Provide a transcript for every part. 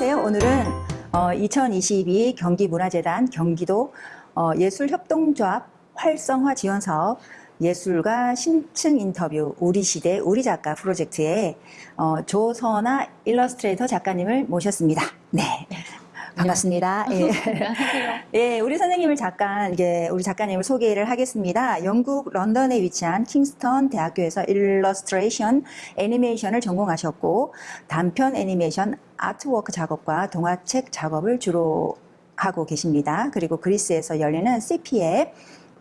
안녕하세요. 오늘은 어, 2022 경기문화재단 경기도 어, 예술협동조합 활성화 지원 사업 예술가 심층 인터뷰 우리 시대 우리 작가 프로젝트에 어, 조선아 일러스트레이터 작가님을 모셨습니다. 네. 반갑습니다. 예. 예, 우리 선생님을 잠깐 이게 우리 작가님을 소개를 하겠습니다. 영국 런던에 위치한 킹스턴 대학교에서 일러스트레이션 애니메이션을 전공하셨고 단편 애니메이션 artwork 작업과 동화책 작업을 주로 하고 계십니다. 그리고 그리스에서 열리는 CP의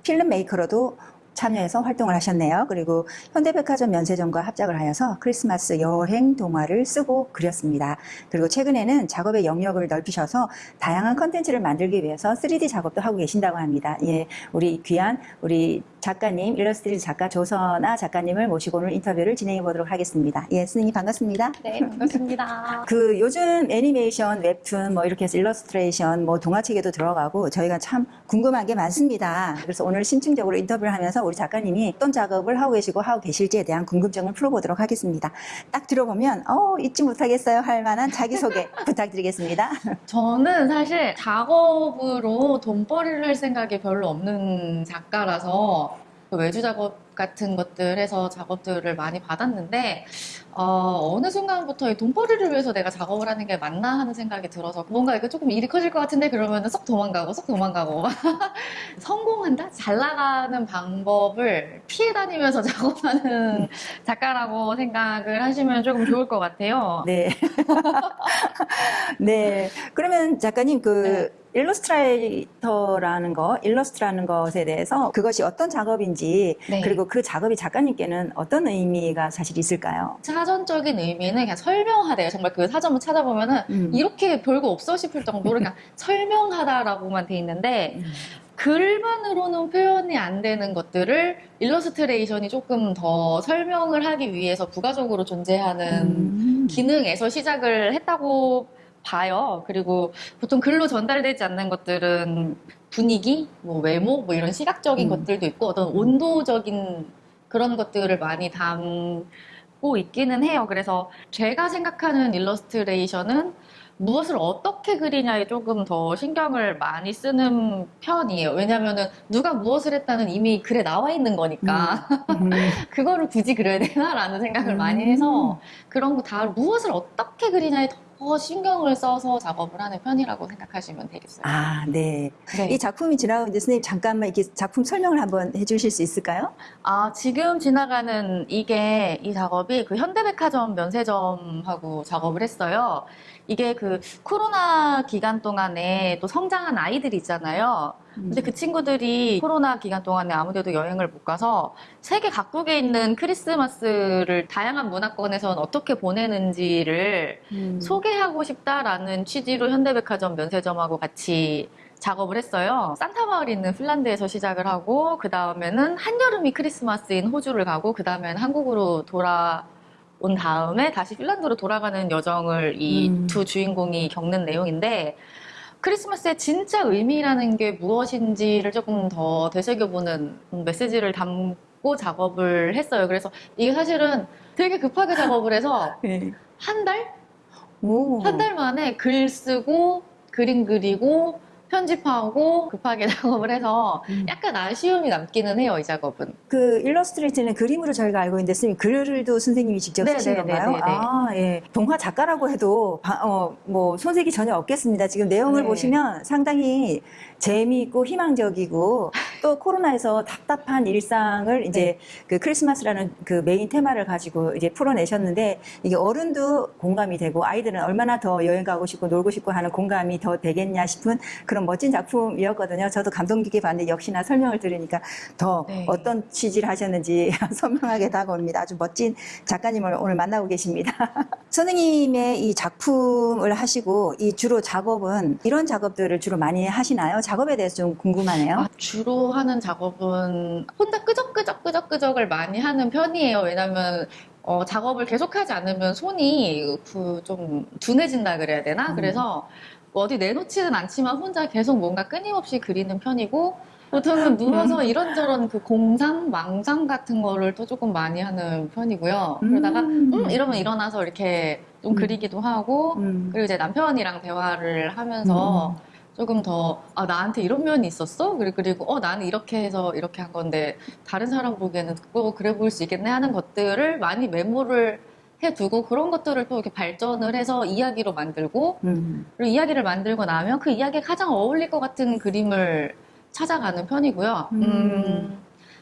film maker로도 참여해서 활동을 하셨네요. 그리고 현대백화점 면세점과 합작을 하여서 크리스마스 여행 동화를 쓰고 그렸습니다. 그리고 최근에는 작업의 영역을 넓히셔서 다양한 컨텐츠를 만들기 위해서 3D 작업도 하고 계신다고 합니다. 예, 우리 귀한 우리 작가님, 일러스트레이터 작가 조선아 작가님을 모시고 오늘 인터뷰를 진행해 보도록 하겠습니다. 예, 스님이 반갑습니다. 네, 반갑습니다. 그 요즘 애니메이션, 웹툰 뭐 이렇게 해서 일러스트레이션, 뭐 동화책에도 들어가고 저희가 참 궁금한 게 많습니다. 그래서 오늘 심층적으로 인터뷰를 하면서 우리 작가님이 어떤 작업을 하고 계시고 하고 계실지에 대한 궁금증을 풀어보도록 하겠습니다. 딱 들어보면 어 잊지 못하겠어요 할 만한 자기소개 부탁드리겠습니다. 저는 사실 작업으로 돈벌이를 할 생각이 별로 없는 작가라서 그 외주 작업 같은 것들에서 작업들을 많이 받았는데 어느 순간부터 이 돈벌이를 위해서 내가 작업을 하는 게 맞나 하는 생각이 들어서 뭔가 이거 조금 일이 커질 것 같은데 그러면 쏙 도망가고 쏙 도망가고 성공한다? 잘 나가는 방법을 피해 다니면서 작업하는 작가라고 생각을 하시면 조금 좋을 것 같아요. 네. 네. 그러면 작가님 그 일러스트레이터라는 거, 일러스트라는 것에 대해서 그것이 어떤 작업인지 네. 그리고 그 작업이 작가님께는 어떤 의미가 사실 있을까요? 사전적인 의미는 그냥 설명하다예요. 정말 그 사전을 찾아보면 은 음. 이렇게 별거 없어 싶을 정도로 그냥 설명하다라고만 돼 있는데 음. 글만으로는 표현이 안 되는 것들을 일러스트레이션이 조금 더 설명을 하기 위해서 부가적으로 존재하는 음. 기능에서 시작을 했다고 봐요. 그리고 보통 글로 전달되지 않는 것들은 분위기, 뭐 외모, 뭐 이런 시각적인 음. 것들도 있고 어떤 온도적인 그런 것들을 많이 담고 있기는 해요. 그래서 제가 생각하는 일러스트레이션은 무엇을 어떻게 그리냐에 조금 더 신경을 많이 쓰는 편이에요. 왜냐면은 누가 무엇을 했다는 이미 글에 나와 있는 거니까 음. 그거를 굳이 그려야 되나라는 생각을 음. 많이 해서 그런 거 다 무엇을 어떻게 그리냐에 더 신경을 써서 작업을 하는 편이라고 생각하시면 되겠어요. 아, 네. 네. 이 작품이 지나가고 이제 선생님 잠깐만 이렇게 작품 설명을 한번 해주실 수 있을까요? 아, 지금 지나가는 이게, 이 작업이 그 현대백화점 면세점하고 작업을 했어요. 이게 그 코로나 기간 동안에 또 성장한 아이들이 있잖아요. 근데 그 친구들이 코로나 기간 동안에 아무데도 여행을 못 가서 세계 각국에 있는 크리스마스를 다양한 문화권에서는 어떻게 보내는지를 음. 소개하고 싶다라는 취지로 현대백화점 면세점하고 같이 작업을 했어요. 산타마을이 있는 핀란드에서 시작을 하고 그 다음에는 한여름이 크리스마스인 호주를 가고 그 다음에는 한국으로 돌아 온 다음에 다시 핀란드로 돌아가는 여정을 이 음. 두 주인공이 겪는 내용인데 크리스마스의 진짜 의미라는 게 무엇인지를 조금 더 되새겨보는 메시지를 담고 작업을 했어요. 그래서 이게 사실은 되게 급하게 작업을 해서 네. 한 달? 오. 한달 만에 글 쓰고 그림 그리고 편집하고 급하게 작업을 해서 음. 약간 아쉬움이 남기는 해요, 이 작업은. 그 일러스트레이터는 그림으로 저희가 알고 있는데 선생님 글도 선생님이 직접 네, 쓰신 네, 건가요? 네, 네, 네. 아, 예. 동화 작가라고 해도 바- 어, 뭐 손색이 전혀 없겠습니다. 지금 내용을 네. 보시면 상당히 재미있고 희망적이고 또 코로나에서 답답한 일상을 네. 이제 그 크리스마스라는 그 메인 테마를 가지고 이제 풀어내셨는데 이게 어른도 공감이 되고 아이들은 얼마나 더 여행 가고 싶고 놀고 싶고 하는 공감이 더 되겠냐 싶은 그런 멋진 작품이었거든요. 저도 감동 깊게 봤는데 역시나 설명을 들으니까 더 네. 어떤 취지를 하셨는지 선명하게 다가옵니다. 아주 멋진 작가님을 오늘 만나고 계십니다. 선생님의 이 작품을 하시고 이 주로 작업은 이런 작업들을 주로 많이 하시나요? 작업에 대해서 좀 궁금하네요. 아, 주로 하는 작업은 혼자 끄적끄적 끄적끄적을 많이 하는 편이에요. 왜냐면 어, 작업을 계속하지 않으면 손이 그 좀 둔해진다 그래야 되나? 음. 그래서 뭐 어디 내놓지는 않지만 혼자 계속 뭔가 끊임없이 그리는 편이고 보통은 누워서 이런저런 그 공상, 망상 같은 거를 또 조금 많이 하는 편이고요. 그러다가 음. 음 이러면 일어나서 이렇게 좀 음. 그리기도 하고 음. 그리고 이제 남편이랑 대화를 하면서 조금 더, 아, 나한테 이런 면이 있었어? 그리- 그리고, 어, 나는 이렇게 해서 이렇게 한 건데, 다른 사람 보기에는 그거 그래 보일 수 있겠네 하는 것들을 많이 메모를 해두고, 그런 것들을 또 이렇게 발전을 해서 이야기로 만들고, 음. 그리고 이야기를 만들고 나면 그 이야기에 가장 어울릴 것 같은 그림을 찾아가는 편이고요. 음. 음,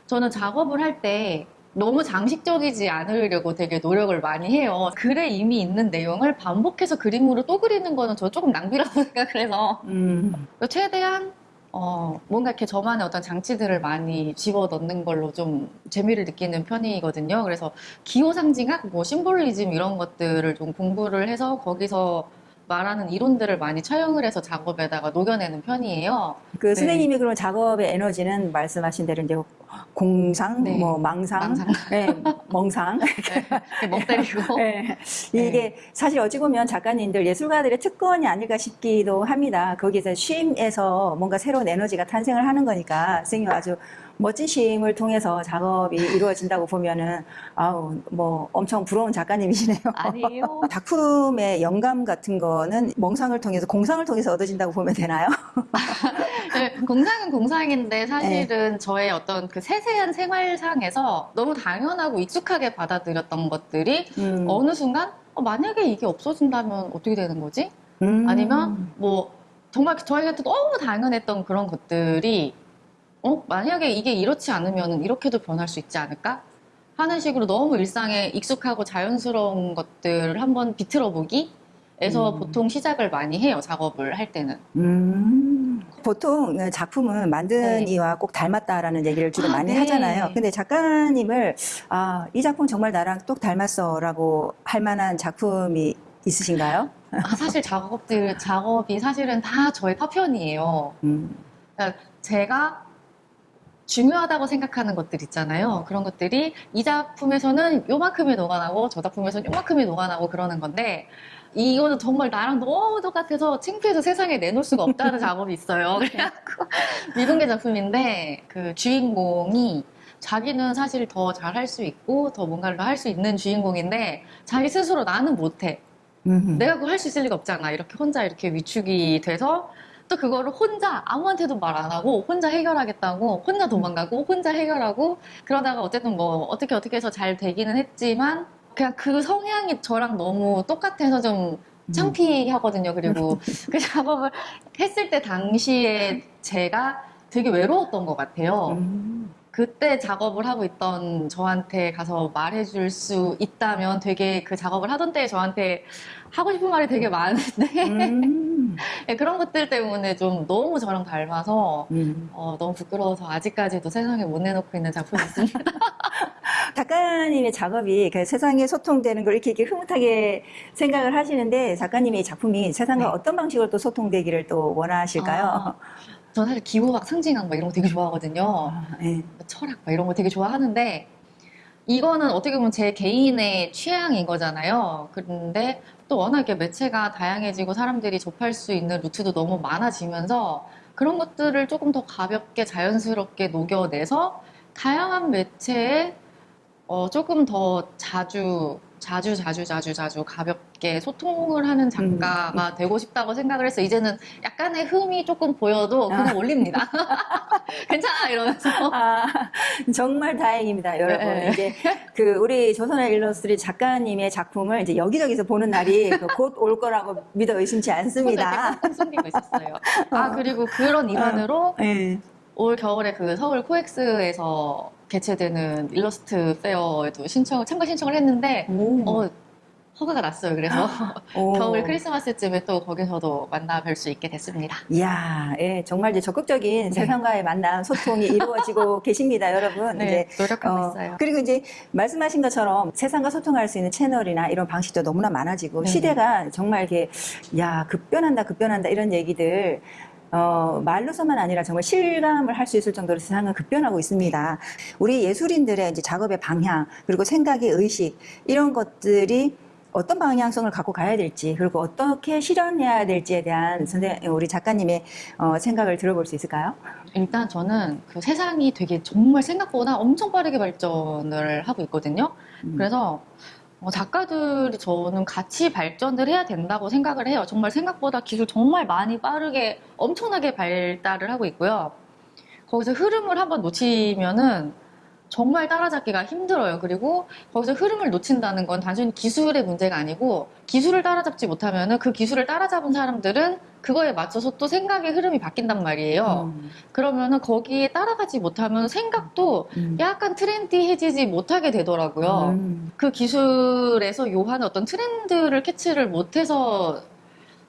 저는 작업을 할 때 너무 장식적이지 않으려고 되게 노력을 많이 해요. 글에 이미 있는 내용을 반복해서 그림으로 또 그리는 거는 저 조금 낭비라고 생각을 해서 음. 최대한 어, 뭔가 이렇게 저만의 어떤 장치들을 많이 집어 넣는 걸로 좀 재미를 느끼는 편이거든요. 그래서 기호 상징학, 뭐 심볼리즘 이런 것들을 좀 공부를 해서 거기서 말하는 이론들을 많이 차용을 해서 작업에다가 녹여내는 편이에요. 그 네. 선생님이 그럼 작업의 에너지는 말씀하신 대로 이제 공상, 네. 뭐 망상, 망상. 네, 멍상. 이렇게 멍 때리고. 네. 이게 사실 어찌 보면 작가님들 예술가들의 특권이 아닐까 싶기도 합니다. 거기서 쉼에서 뭔가 새로운 에너지가 탄생을 하는 거니까 선생님 아주 멋진 쉼을 통해서 작업이 이루어진다고 보면은 아우 뭐 엄청 부러운 작가님이시네요. 아니에요. 작품의 영감 같은 거는 멍상을 통해서 공상을 통해서 얻어진다고 보면 되나요? 네, 공상은 공상인데 사실은 저의 어떤 그 세세한 생활상에서 너무 당연하고 익숙하게 받아들였던 것들이 음. 어느 순간 어, 만약에 이게 없어진다면 어떻게 되는 거지? 음. 아니면 뭐 정말 저희한테 너무 당연했던 그런 것들이 어 만약에 이게 이렇지 않으면 이렇게도 변할 수 있지 않을까 하는 식으로 너무 일상에 익숙하고 자연스러운 것들을 한번 비틀어 보기 에서 음. 보통 시작을 많이 해요 작업을 할 때는 음, 보통 작품은 만든 네. 이와 꼭 닮았다라는 얘기를 주로 아, 많이 네. 하잖아요. 근데 작가님을 아, 이 작품 정말 나랑 똑 닮았어 라고 할 만한 작품이 있으신가요? 아, 사실 작업들 작업이 사실은 다 저의 파편이에요 음, 그러니까 제가 중요하다고 생각하는 것들 있잖아요. 그런 것들이 이 작품에서는 요만큼이 녹아나고 저 작품에서는 요만큼이 녹아나고 그러는 건데 이거는 정말 나랑 너무 똑같아서 창피해서 세상에 내놓을 수가 없다는 작업이 있어요. 그래갖고 미공개 작품인데 그 주인공이 자기는 사실 더 잘할 수 있고 더 뭔가를 할 수 있는 주인공인데 자기 스스로 나는 못해. 음. 내가 그거 할 수 있을 리가 없잖아. 이렇게 혼자 이렇게 위축이 돼서 또 그거를 혼자 아무한테도 말 안 하고 혼자 해결하겠다고 혼자 도망가고 혼자 해결하고 그러다가 어쨌든 뭐 어떻게 어떻게 해서 잘 되기는 했지만 그냥 그 성향이 저랑 너무 똑같아서 좀 창피하거든요. 그리고 그 작업을 했을 때 당시에 제가 되게 외로웠던 것 같아요. 음. 그때 작업을 하고 있던 저한테 가서 말해줄 수 있다면 되게 그 작업을 하던 때에 저한테 하고 싶은 말이 되게 많은데 음. 네, 그런 것들 때문에 좀 너무 저랑 닮아서 음. 어, 너무 부끄러워서 아직까지도 세상에 못 내놓고 있는 작품이 있습니다. 작가님의 작업이 그 세상에 소통되는 걸 이렇게, 이렇게 흐뭇하게 생각을 하시는데 작가님의 작품이 세상과 네. 어떤 방식으로 또 소통되기를 또 원하실까요? 아, 저는 사실 기호학, 상징학 막 이런 거 되게 좋아하거든요. 아, 예. 철학 막 이런 거 되게 좋아하는데 이거는 어떻게 보면 제 개인의 취향인 거잖아요. 그런데 또 워낙 이렇게 매체가 다양해지고 사람들이 접할 수 있는 루트도 너무 많아지면서 그런 것들을 조금 더 가볍게 자연스럽게 녹여내서 다양한 매체에 어, 조금 더 자주 자주 자주 자주 자주 가볍게 소통을 하는 작가가 되고 싶다고 생각을 해서 이제는 약간의 흠이 조금 보여도 그냥 아. 올립니다. 괜찮아 이러면서 아, 정말 다행입니다, 여러분. 네. 이제 그 우리 조선하 일러스트 작가님의 작품을 이제 여기저기서 보는 날이 그 곧 올 거라고 믿어 의심치 않습니다. 숨기고 있었어요. 아 그리고 그런 일환으로 예. 올 겨울에 그 서울 코엑스에서 개최되는 일러스트 페어에도 신청을 참가 신청을 했는데 오. 어 허가가 났어요. 그래서 오. 겨울 크리스마스쯤에 또 거기서도 만나 뵐 수 있게 됐습니다. 이야, 예, 정말 이제 적극적인 네. 세상과의 만남, 소통이 이루어지고 계십니다, 여러분. 네, 이제 노력하고 어, 있어요. 그리고 이제 말씀하신 것처럼 세상과 소통할 수 있는 채널이나 이런 방식도 너무나 많아지고 네네. 시대가 정말 이렇게 야 급변한다 급변한다 이런 얘기들 어, 말로서만 아니라 정말 실감을 할 수 있을 정도로 세상은 급변하고 있습니다. 우리 예술인들의 이제 작업의 방향 그리고 생각의 의식 이런 것들이 어떤 방향성을 갖고 가야 될지 그리고 어떻게 실현해야 될지에 대한 선생 우리 작가님의 어, 생각을 들어볼 수 있을까요? 일단 저는 그 세상이 되게 정말 생각보다 엄청 빠르게 발전을 하고 있거든요. 음. 그래서 어, 작가들이 저는 같이 발전을 해야 된다고 생각을 해요. 정말 생각보다 기술 정말 많이 빠르게 엄청나게 발달을 하고 있고요. 거기서 흐름을 한번 놓치면은 정말 따라잡기가 힘들어요. 그리고 거기서 흐름을 놓친다는 건 단순히 기술의 문제가 아니고 기술을 따라잡지 못하면은 그 기술을 따라잡은 사람들은 그거에 맞춰서 또 생각의 흐름이 바뀐단 말이에요. 음. 그러면은 거기에 따라가지 못하면 생각도 음. 약간 트렌디해지지 못하게 되더라고요. 음. 그 기술에서 요하는 어떤 트렌드를 캐치를 못해서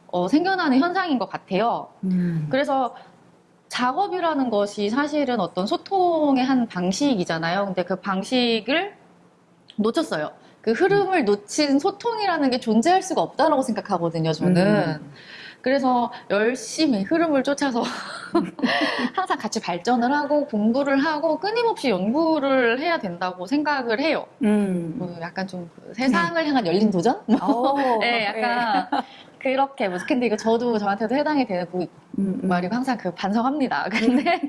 어, 생겨나는 현상인 것 같아요. 음. 그래서 작업이라는 것이 사실은 어떤 소통의 한 방식이잖아요. 근데 그 방식을 놓쳤어요. 그 흐름을 놓친 소통이라는 게 존재할 수가 없다라고 생각하거든요, 저는. 음. 그래서 열심히 흐름을 쫓아서 항상 같이 발전을 하고 공부를 하고 끊임없이 연구를 해야 된다고 생각을 해요. 음. 뭐 약간 좀 그 세상을 향한 열린 도전? 오, 네, 약간 그렇게 뭐 근데 이거 저도 저한테도 해당이 되는 그 음, 음. 말이고 항상 그 반성합니다. 근데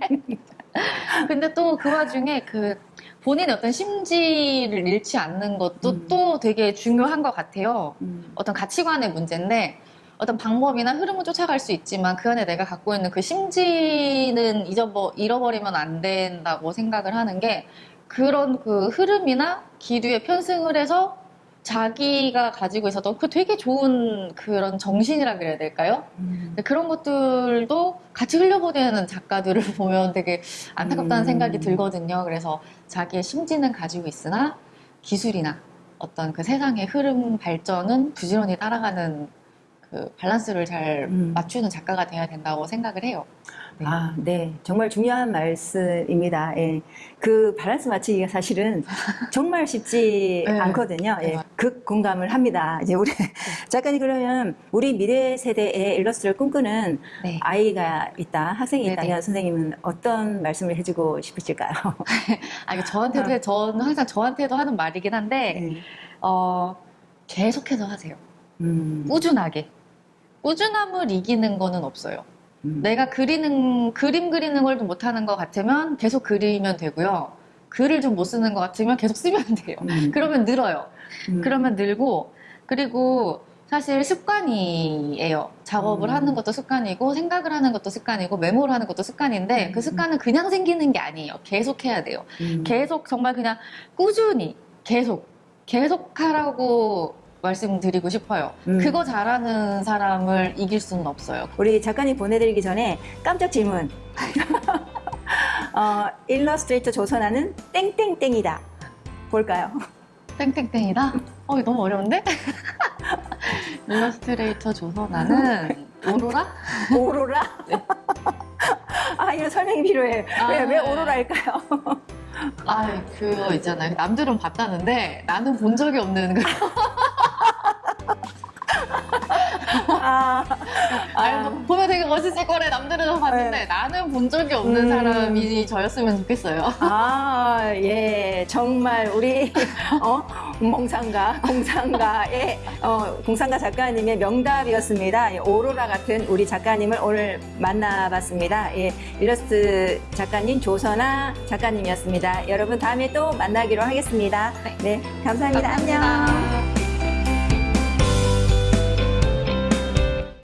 근데 또 그 와중에 그 본인의 어떤 심지를 잃지 않는 것도 음. 또 되게 중요한 것 같아요. 음. 어떤 가치관의 문제인데 어떤 방법이나 흐름은 쫓아갈 수 있지만 그 안에 내가 갖고 있는 그 심지는 잊어버, 잃어버리면 안 된다고 생각을 하는 게 그런 그 흐름이나 기류에 편승을 해서 자기가 가지고 있었던 그 되게 좋은 그런 정신이라 그래야 될까요? 음. 그런 것들도 같이 흘려보내는 작가들을 보면 되게 안타깝다는 음. 생각이 들거든요. 그래서 자기의 심지는 가지고 있으나 기술이나 어떤 그 세상의 흐름 발전은 부지런히 따라가는 그 밸런스를 잘 음. 맞추는 작가가 돼야 된다고 생각을 해요. 네. 아, 네. 정말 중요한 말씀입니다. 예. 그 밸런스 맞추기가 사실은 정말 쉽지 네. 않거든요. 예. 네. 극 공감을 합니다. 이제 우리 작가님 그러면 우리 미래 세대의 일러스트를 꿈꾸는 네. 아이가 있다, 학생이 네네. 있다면 선생님은 어떤 말씀을 해주고 싶으실까요? 아, 이거 저한테도, 해- 저는 항상 저한테도 하는 말이긴 한데, 네. 어, 계속해서 하세요. 음, 꾸준하게. 꾸준함을 이기는 거는 없어요. 음. 내가 그리는 그림 그리는 걸 좀 못하는 것 같으면 계속 그리면 되고요. 글을 좀 못 쓰는 것 같으면 계속 쓰면 돼요. 음. 그러면 늘어요. 음. 그러면 늘고 그리고 사실 습관이에요. 작업을 음. 하는 것도 습관이고 생각을 하는 것도 습관이고 메모를 하는 것도 습관인데 음. 그 습관은 그냥 생기는 게 아니에요. 계속 해야 돼요. 음. 계속 정말 그냥 꾸준히 계속 계속 하라고 말씀드리고 싶어요. 음. 그거 잘하는 사람을 이길 수는 없어요. 우리 작가님 보내드리기 전에 깜짝 질문. 어, 일러스트레이터 조선하는 땡땡땡이다. 볼까요? 땡땡땡이다? 어, 이거 너무 어려운데? 일러스트레이터 조선하는 오로라? 오로라? 아, 이런 설명이 필요해. 아, 왜, 왜 네. 오로라일까요? 아, 그거 있잖아요. 남들은 봤다는데 나는 본 적이 없는 그 아, 아, 보면 되게 멋있을 거래. 남들은 봤는데 네. 나는 본 적이 없는 음. 사람이 저였으면 좋겠어요. 아, 예. 정말 우리, 어, 몽상가, 공상가의, 어, 공상가 작가님의 명답이었습니다. 예, 오로라 같은 우리 작가님을 오늘 만나봤습니다. 예, 일러스트 작가님 조선아 작가님이었습니다. 여러분 다음에 또 만나기로 하겠습니다. 네, 감사합니다. 안녕. 감사합니다.